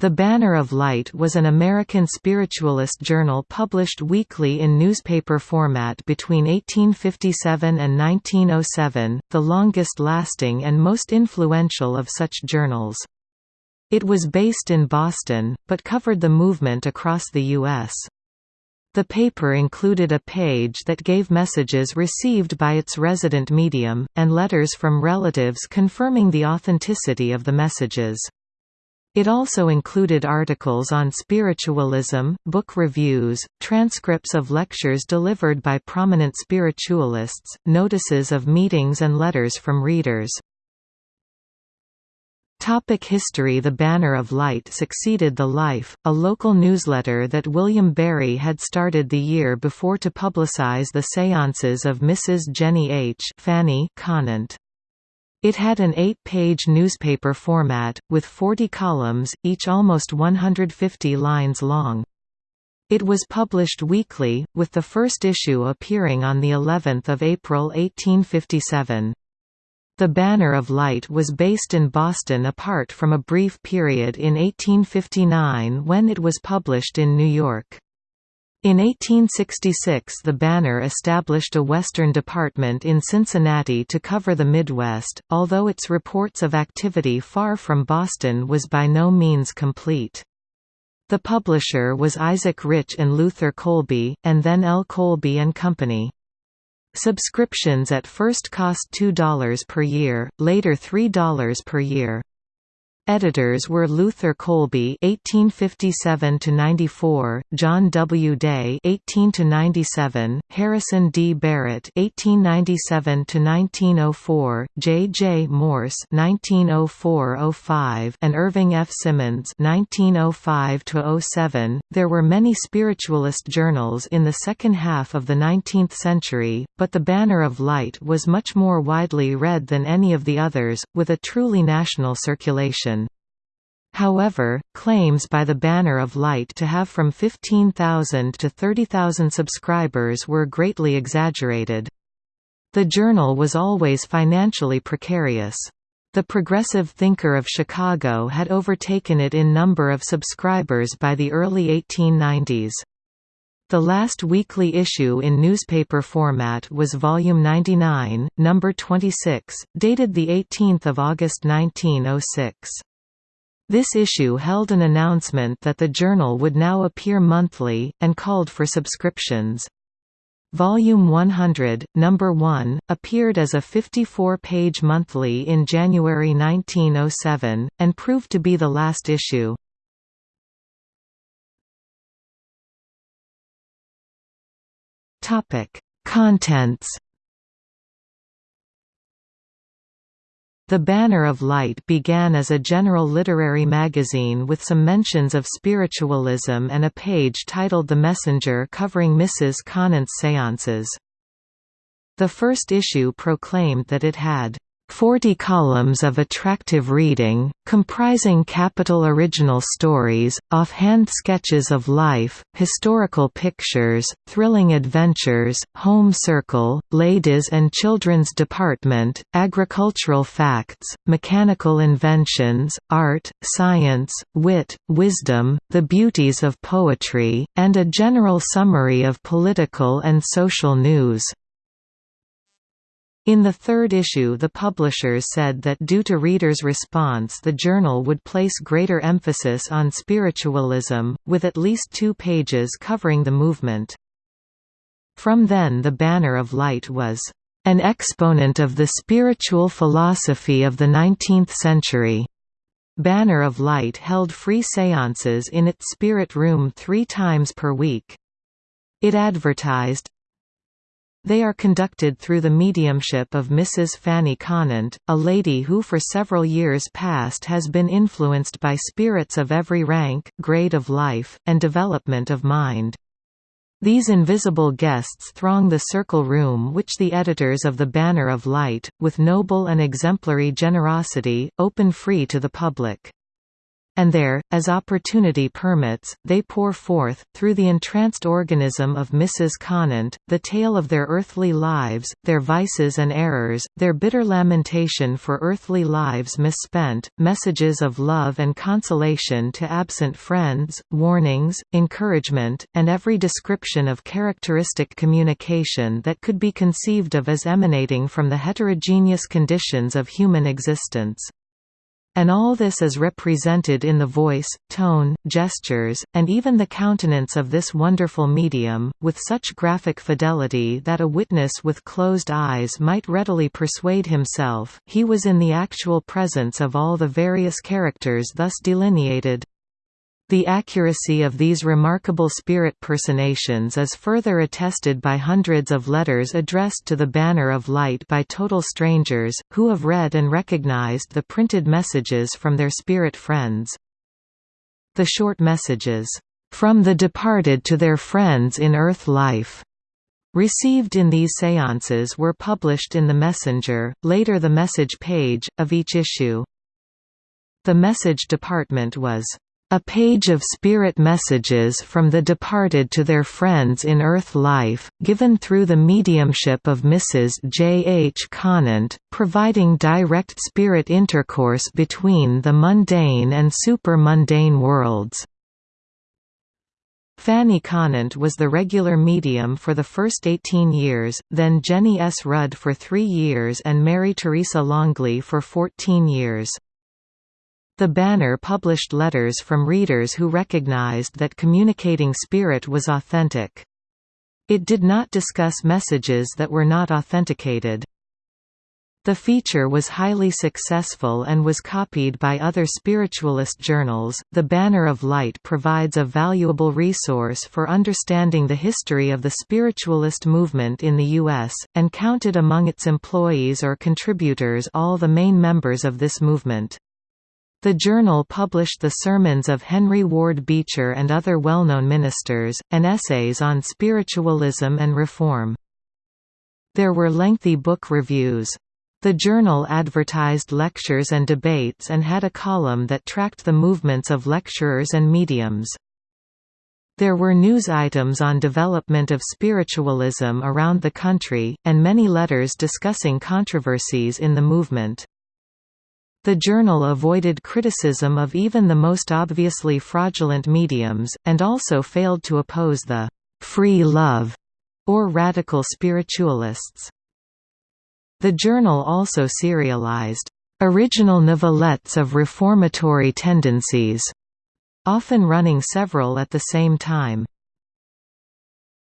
The Banner of Light was an American spiritualist journal published weekly in newspaper format between 1857 and 1907, the longest-lasting and most influential of such journals. It was based in Boston, but covered the movement across the U.S. The paper included a page that gave messages received by its resident medium, and letters from relatives confirming the authenticity of the messages. It also included articles on spiritualism, book reviews, transcripts of lectures delivered by prominent spiritualists, notices of meetings and letters from readers. Topic history The Banner of Light succeeded The Life, a local newsletter that William Berry had started the year before to publicize the séances of Mrs. Jenny H. Fanny Conant. It had an eight-page newspaper format, with 40 columns, each almost 150 lines long. It was published weekly, with the first issue appearing on of April 1857. The Banner of Light was based in Boston apart from a brief period in 1859 when it was published in New York. In 1866 the Banner established a Western department in Cincinnati to cover the Midwest, although its reports of activity far from Boston was by no means complete. The publisher was Isaac Rich and Luther Colby, and then L. Colby and Company. Subscriptions at first cost $2 per year, later $3 per year. Editors were Luther Colby (1857–94), John W. Day (18–97), Harrison D. Barrett (1897–1904), J. J. Morse (1904–05), and Irving F. Simmons (1905–07). There were many spiritualist journals in the second half of the 19th century, but the Banner of Light was much more widely read than any of the others, with a truly national circulation. However, claims by the Banner of Light to have from 15,000 to 30,000 subscribers were greatly exaggerated. The journal was always financially precarious. The Progressive Thinker of Chicago had overtaken it in number of subscribers by the early 1890s. The last weekly issue in newspaper format was Volume 99, Number 26, dated 18 August 1906. This issue held an announcement that the journal would now appear monthly, and called for subscriptions. Volume 100, Number 1, appeared as a 54-page monthly in January 1907, and proved to be the last issue. Contents The Banner of Light began as a general literary magazine with some mentions of spiritualism and a page titled The Messenger covering Mrs. Conant's seances. The first issue proclaimed that it had 40 columns of attractive reading, comprising capital original stories, off-hand sketches of life, historical pictures, thrilling adventures, home circle, ladies and children's department, agricultural facts, mechanical inventions, art, science, wit, wisdom, the beauties of poetry, and a general summary of political and social news. In the third issue the publishers said that due to readers' response the journal would place greater emphasis on spiritualism, with at least two pages covering the movement. From then the Banner of Light was an exponent of the spiritual philosophy of the 19th century. Banner of Light held free seances in its spirit room three times per week. It advertised, they are conducted through the mediumship of Mrs. Fanny Conant, a lady who for several years past has been influenced by spirits of every rank, grade of life, and development of mind. These invisible guests throng the circle room which the editors of the Banner of Light, with noble and exemplary generosity, open free to the public. And there, as opportunity permits, they pour forth, through the entranced organism of Mrs. Conant, the tale of their earthly lives, their vices and errors, their bitter lamentation for earthly lives misspent, messages of love and consolation to absent friends, warnings, encouragement, and every description of characteristic communication that could be conceived of as emanating from the heterogeneous conditions of human existence. And all this is represented in the voice, tone, gestures, and even the countenance of this wonderful medium, with such graphic fidelity that a witness with closed eyes might readily persuade himself, he was in the actual presence of all the various characters thus delineated. The accuracy of these remarkable spirit personations is further attested by hundreds of letters addressed to the Banner of Light by total strangers, who have read and recognized the printed messages from their spirit friends. The short messages, "...from the departed to their friends in earth life." Received in these séances were published in The Messenger, later the Message page, of each issue. The Message department was a page of spirit messages from the departed to their friends in earth life, given through the mediumship of Mrs. J. H. Conant, providing direct spirit intercourse between the mundane and super-mundane worlds. Fanny Conant was the regular medium for the first 18 years, then Jenny S. Rudd for three years and Mary Teresa Longley for 14 years. The banner published letters from readers who recognized that communicating spirit was authentic. It did not discuss messages that were not authenticated. The feature was highly successful and was copied by other spiritualist journals. The Banner of Light provides a valuable resource for understanding the history of the spiritualist movement in the U.S., and counted among its employees or contributors all the main members of this movement. The journal published the sermons of Henry Ward Beecher and other well-known ministers, and essays on spiritualism and reform. There were lengthy book reviews. The journal advertised lectures and debates and had a column that tracked the movements of lecturers and mediums. There were news items on development of spiritualism around the country, and many letters discussing controversies in the movement. The journal avoided criticism of even the most obviously fraudulent mediums, and also failed to oppose the «free love» or radical spiritualists. The journal also serialized «original novelettes of reformatory tendencies», often running several at the same time.